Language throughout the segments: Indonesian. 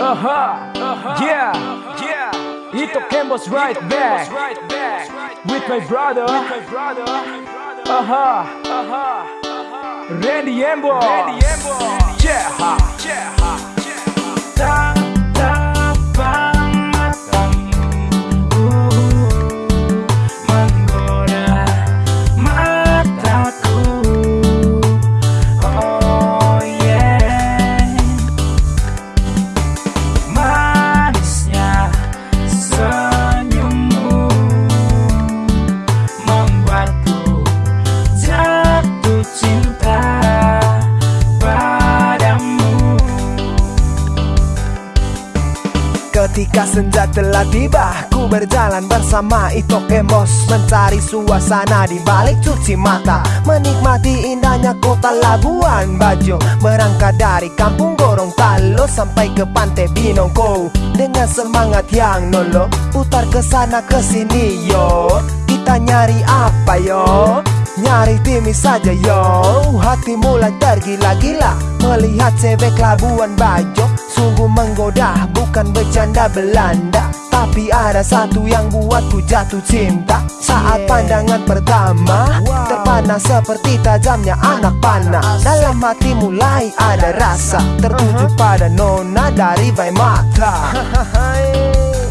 Uh huh. Uh -huh. Uh-huh. Yeah. Yeah. Hito Ken was right back. Right back. With my brother. With my brother. Uh huh. Uh huh. Randy Embo. Randy Embo. Yeah. Yeah. Yeah. Ketika senja telah tiba Ku berjalan bersama Ito Kemos Mencari suasana di balik cuci mata. Menikmati indahnya kota Labuan Bajo Berangkat dari kampung Gorontalo Sampai ke pantai Binongko. Dengan semangat yang nolo Putar ke sana ke sini yo. Kita nyari apa yo Nyari timis saja yo. Hati mulai tergila-gila. Melihat cewek Labuan Bajo. Sungguh menggoda bukan bercanda Belanda. Tapi ada satu yang buatku jatuh cinta. Saat pandangan pertama Terpana seperti tajamnya anak panah. Dalam hati mulai ada rasa. Tertuju pada nona dari Vaimata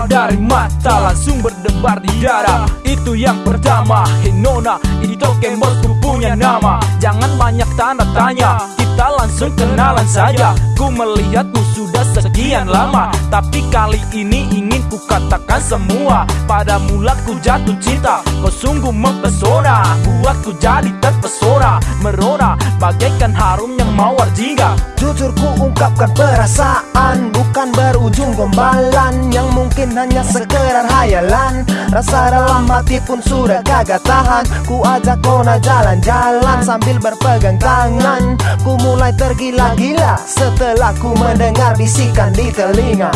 Berawal dari mata langsung berdebar di dada Itu yang pertama. Hey Nona, ini token bosku punya nama. Jangan banyak tanda tanya Kita langsung kenalan saja. Ku melihatmu sudah sekian lama. Tapi kali ini ku katakan semua Pada mula ku jatuh cinta. Kau sungguh mempesona Buatku jadi terpesona Merona bagaikan harumnya mawar jingga. Jujur ku ungkapkan perasaan Bukan berujung gombalan Yang mungkin hanya sekedar hayalan Rasa dalam hati pun sudah kagak tahan. Ku ajak kona jalan-jalan Sambil berpegang tangan. Ku mulai tergila-gila Setelah ku mendengar bisikan di telinga